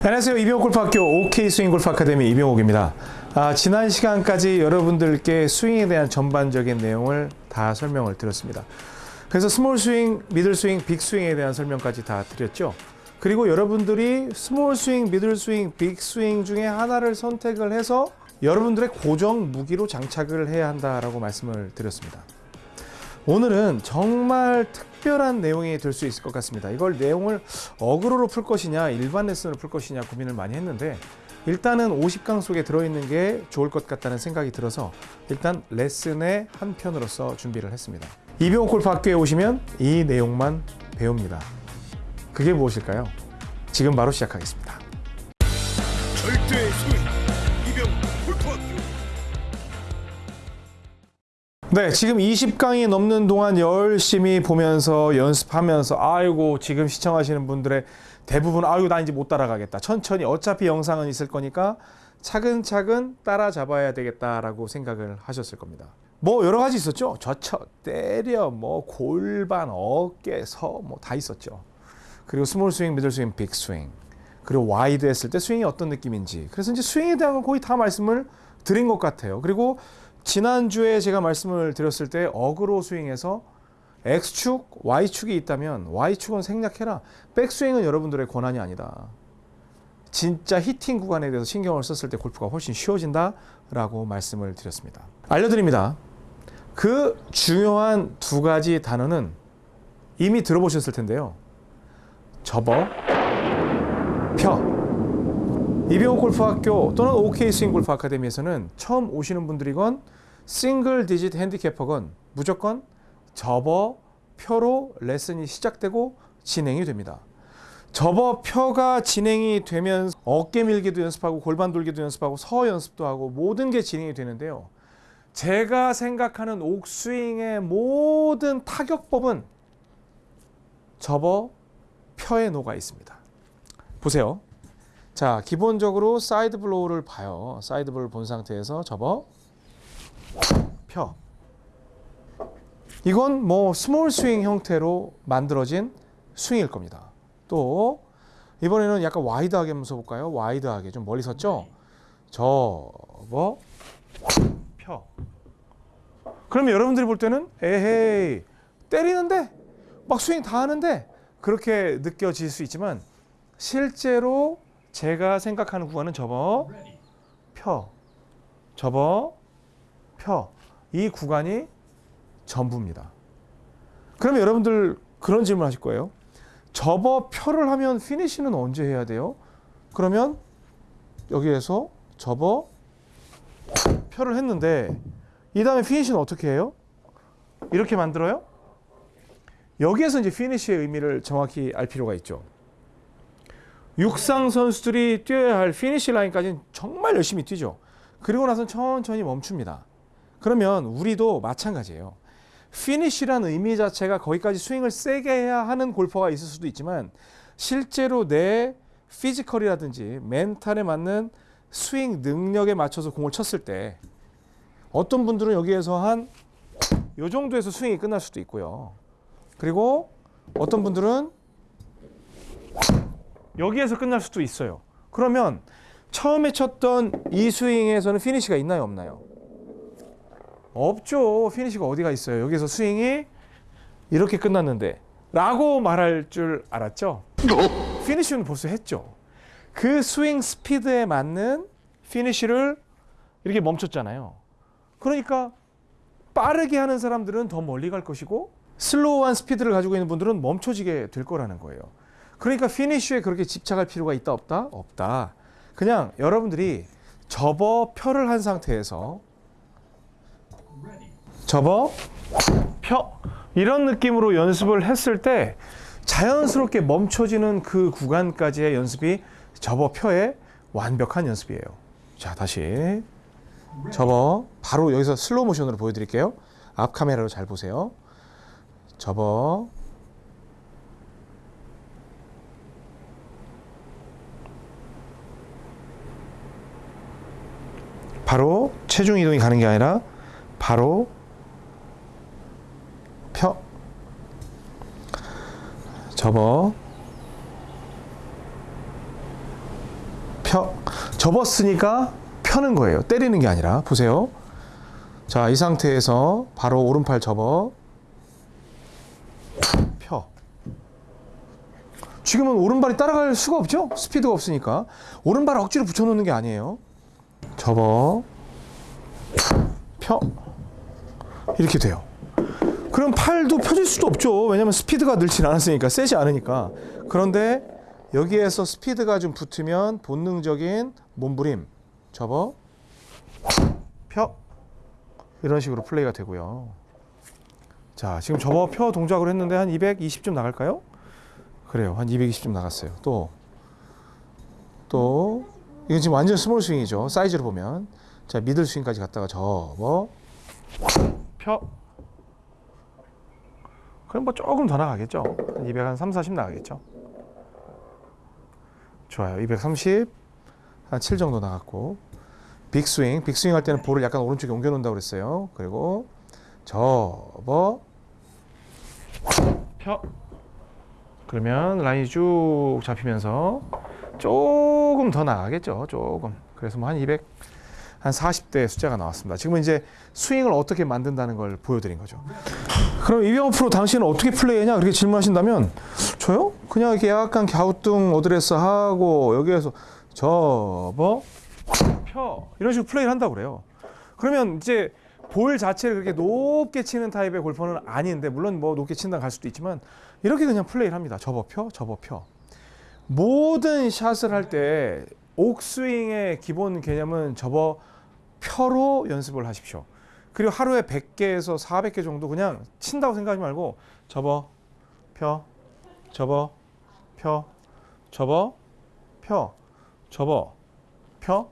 안녕하세요. 이병옥 골프학교 OK 스윙 골프 아카데미 이병옥입니다. 아, 지난 시간까지 여러분들께 스윙에 대한 전반적인 내용을 다 설명을 드렸습니다. 그래서 small 스윙, middle 스윙, big 스윙에 대한 설명까지 다 드렸죠. 그리고 여러분들이 small 스윙, middle 스윙, big 스윙 중에 하나를 선택을 해서 여러분들의 고정 무기로 장착을 해야 한다라고 말씀을 드렸습니다. 오늘은 정말 특별한 내용이 될 수 있을 것 같습니다. 이걸 내용을 어그로로 풀 것이냐, 일반 레슨으로 풀 것이냐 고민을 많이 했는데 일단은 50강 속에 들어있는 게 좋을 것 같다는 생각이 들어서 일단 레슨의 한 편으로서 준비를 했습니다. 이병옥 학교에 오시면 이 내용만 배웁니다. 그게 무엇일까요? 지금 바로 시작하겠습니다. 절대 네, 지금 20강이 넘는 동안 열심히 보면서 연습하면서 아이고 지금 시청하시는 분들의 대부분 아이고 나 이제 못 따라가겠다. 천천히 어차피 영상은 있을 거니까 차근차근 따라잡아야 되겠다라고 생각을 하셨을 겁니다. 뭐 여러 가지 있었죠. 젖혀 때려 뭐 골반 어깨 서 뭐 다 있었죠. 그리고 small 스윙, middle 스윙, big 스윙. 그리고 wide 했을 때 스윙이 어떤 느낌인지. 그래서 이제 스윙에 대한 건 거의 다 말씀을 드린 것 같아요. 그리고 지난주에 제가 말씀을 드렸을 때 어그로 스윙에서 X축, Y축이 있다면 Y축은 생략해라. 백스윙은 여러분들의 권한이 아니다. 진짜 히팅 구간에 대해서 신경을 썼을 때 골프가 훨씬 쉬워진다 라고 말씀을 드렸습니다. 알려드립니다. 그 중요한 두 가지 단어는 이미 들어보셨을 텐데요. 접어, 펴. 이병옥 골프학교 또는 OK 스윙 골프 아카데미에서는 처음 오시는 분들이건 single digit handicapper건 무조건 접어 펴로 레슨이 시작되고 진행이 됩니다. 접어 펴가 진행이 되면 어깨 밀기도 연습하고 골반 돌기도 연습하고 서 연습도 하고 모든 게 진행이 되는데요. 제가 생각하는 옥스윙의 모든 타격법은 접어 펴에 녹아 있습니다. 보세요. 자, 기본적으로 side blow를 봐요. side blow를 본 상태에서 접어 펴. 이건 뭐 small 스윙 형태로 만들어진 스윙일 겁니다. 또 이번에는 약간 wide하게 한번 써볼까요? wide하게 좀 멀리 섰죠? 접어 펴. 그러면 여러분들이 볼 때는 에헤이 때리는데 막 스윙 다 하는데 그렇게 느껴질 수 있지만 실제로 제가 생각하는 구간은 접어 펴 접어 펴 이 구간이 전부입니다. 그러면 여러분들 그런 질문 하실 거예요. 접어 펴를 하면 피니시는 언제 해야 돼요? 그러면 여기에서 접어 펴를 했는데 이 다음에 피니시는 어떻게 해요? 이렇게 만들어요? 여기에서 이제 피니시의 의미를 정확히 알 필요가 있죠. 육상 선수들이 뛰어야 할 피니시 라인까지는 정말 열심히 뛰죠. 그리고 나서 천천히 멈춥니다. 그러면 우리도 마찬가지예요. 피니시라는 의미 자체가 거기까지 스윙을 세게 해야 하는 골퍼가 있을 수도 있지만 실제로 내 physical이라든지 멘탈에 맞는 스윙 능력에 맞춰서 공을 쳤을 때 어떤 분들은 여기에서 한 요 정도에서 스윙이 끝날 수도 있고요. 그리고 어떤 분들은 여기에서 끝날 수도 있어요. 그러면 처음에 쳤던 이 스윙에서는 피니시가 있나요, 없나요? 없죠. 피니시가 어디가 있어요? 여기서 스윙이 이렇게 끝났는데 라고 말할 줄 알았죠? 피니시는 벌써 했죠. 그 스윙 스피드에 맞는 피니시를 이렇게 멈췄잖아요. 그러니까 빠르게 하는 사람들은 더 멀리 갈 것이고 슬로우한 스피드를 가지고 있는 분들은 멈춰지게 될 거라는 거예요. 그러니까 피니쉬에 그렇게 집착할 필요가 있다 없다? 없다. 그냥 여러분들이 접어 펴를 한 상태에서 접어 펴 이런 느낌으로 연습을 했을 때 자연스럽게 멈춰지는 그 구간까지의 연습이 접어 펴의 완벽한 연습이에요. 자, 다시 접어 바로 여기서 슬로우 모션으로 보여드릴게요. 앞 카메라로 잘 보세요. 접어 바로 체중 이동이 가는 게 아니라 바로 펴 접어 펴. 접었으니까 펴는 거예요. 때리는 게 아니라. 보세요. 자, 이 상태에서 바로 오른팔 접어. 펴. 지금은 오른발이 따라갈 수가 없죠? 스피드가 없으니까. 오른발을 억지로 붙여놓는 게 아니에요. 접어. 펴. 이렇게 돼요. 그럼 팔도 펴질 수도 없죠. 왜냐면 스피드가 늘진 않았으니까, 세지 않으니까. 그런데 여기에서 스피드가 좀 붙으면 본능적인 몸부림. 접어. 펴. 이런 식으로 플레이가 되고요. 자, 지금 접어 펴 동작으로 했는데 한 220점 나갈까요? 그래요. 한 220점 나갔어요. 또, 또, 이건 지금 완전 small 스윙이죠. 사이즈로 보면. 자, 미들 스윙까지 갔다가 접어, 펴. 그럼 뭐 조금 더 나가겠죠. 한 200, 한 3, 40 나가겠죠. 좋아요. 230, 한 7 정도 나갔고. 빅스윙, 빅스윙 할 때는 볼을 약간 오른쪽에 옮겨 놓는다고 그랬어요. 그리고 접어, 펴. 그러면 라인이 쭉 잡히면서 조금 더 나가겠죠. 조금. 그래서 뭐 한 200, 한 40대 숫자가 나왔습니다. 지금은 이제 스윙을 어떻게 만든다는 걸 보여드린 거죠. 그럼 이병옥 프로 당신은 어떻게 플레이하냐 그렇게 질문하신다면 저요? 그냥 이렇게 약간 갸우뚱 어드레스 하고 여기에서 접어 펴 이런 식으로 플레이를 한다고 그래요. 그러면 이제 볼 자체를 그렇게 높게 치는 타입의 골퍼는 아닌데 물론 뭐 높게 친다 갈 수도 있지만 이렇게 그냥 플레이를 합니다. 접어 펴 접어 펴 모든 샷을 할 때 옥스윙의 기본 개념은 접어 펴로 연습을 하십시오. 그리고 하루에 100개에서 400개 정도 그냥 친다고 생각하지 말고 접어 펴 접어 펴 접어 펴 접어 펴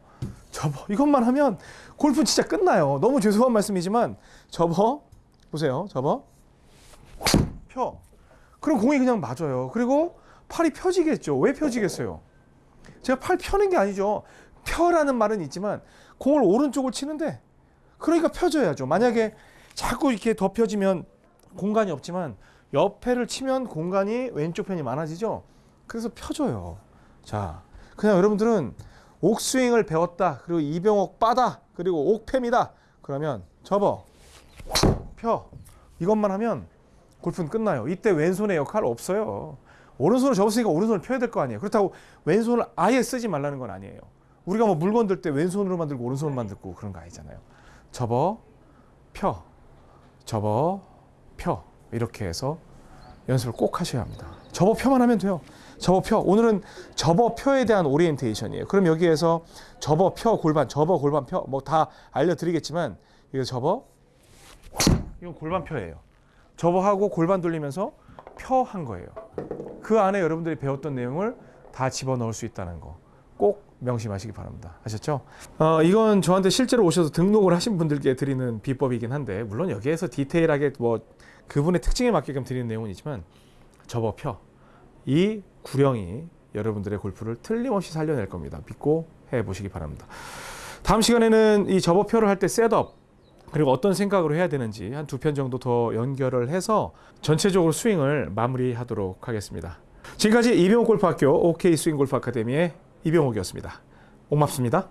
접어 이것만 하면 골프 진짜 끝나요. 너무 죄송한 말씀이지만 접어 보세요. 접어 펴 그럼 공이 그냥 맞아요. 그리고 팔이 펴지겠죠. 왜 펴지겠어요? 제가 팔 펴는 게 아니죠. 펴라는 말은 있지만 공을 오른쪽을 치는데 그러니까 펴져야죠. 만약에 자꾸 이렇게 더 펴지면 공간이 없지만 옆에를 치면 공간이 왼쪽 편이 많아지죠. 그래서 펴져요. 자, 그냥 여러분들은 옥스윙을 배웠다. 그리고 이병옥 빠다. 그리고 옥팸이다. 그러면 접어. 펴. 이것만 하면 골프는 끝나요. 이때 왼손의 역할 없어요. 오른손을 접었으니까 오른손을 펴야 될 거 아니에요. 그렇다고 왼손을 아예 쓰지 말라는 건 아니에요. 우리가 뭐 물건 들 때 왼손으로 만 들고 오른손으로 만들고 그런 거 아니잖아요. 접어, 펴, 접어, 펴 이렇게 해서 연습을 꼭 하셔야 합니다. 접어 펴만 하면 돼요. 접어 펴. 오늘은 접어 펴에 대한 오리엔테이션이에요. 그럼 여기에서 접어 펴 골반, 접어 골반 펴 뭐 다 알려드리겠지만 이거 접어 이건 골반 펴예요. 접어하고 골반 돌리면서 펴 한 거예요. 그 안에 여러분들이 배웠던 내용을 다 집어 넣을 수 있다는 거 꼭 명심하시기 바랍니다. 아셨죠? 어, 이건 저한테 실제로 오셔서 등록을 하신 분들께 드리는 비법이긴 한데 물론 여기에서 디테일하게 뭐 그분의 특징에 맞게끔 드리는 내용은 있지만 접어 펴. 이 구령이 여러분들의 골프를 틀림없이 살려낼 겁니다. 믿고 해 보시기 바랍니다. 다음 시간에는 이 접어 펴를 할 때 셋업 그리고 어떤 생각으로 해야 되는지 한 두 편 정도 더 연결을 해서 전체적으로 스윙을 마무리하도록 하겠습니다. 지금까지 이병옥 골프학교 OK 스윙 골프 아카데미의 이병옥이었습니다. 고맙습니다.